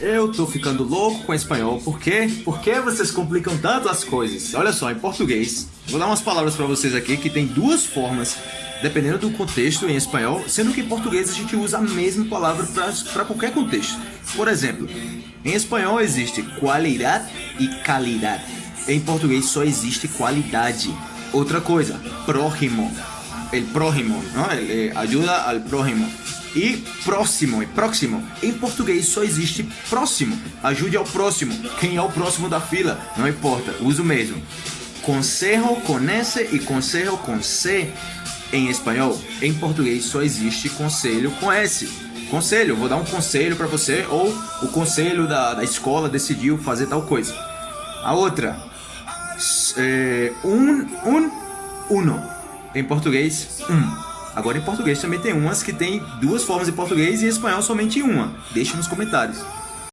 Eu tô ficando louco com espanhol, por quê? Por que vocês complicam tanto as coisas? Olha só, em português, vou dar umas palavras para vocês aqui que tem duas formas, dependendo do contexto em espanhol, sendo que em português a gente usa a mesma palavra para qualquer contexto. Por exemplo, em espanhol existe qualidade e qualidade. Em português só existe qualidade. Outra coisa, próximo. El prójimo, ¿no? El, eh, ajuda al prójimo. E próximo, e próximo. Em português só existe próximo. Ajude ao próximo. Quem é o próximo da fila? Não importa, uso mesmo. Conselho com S e conselho com C. Em espanhol, em português só existe conselho com S. Conselho, vou dar um conselho para você, ou o conselho da, da escola decidiu fazer tal coisa. A outra, é, um, um, uno. Em português, um. Agora em português também tem umas que tem duas formas em português e em espanhol somente uma. Deixe nos comentários.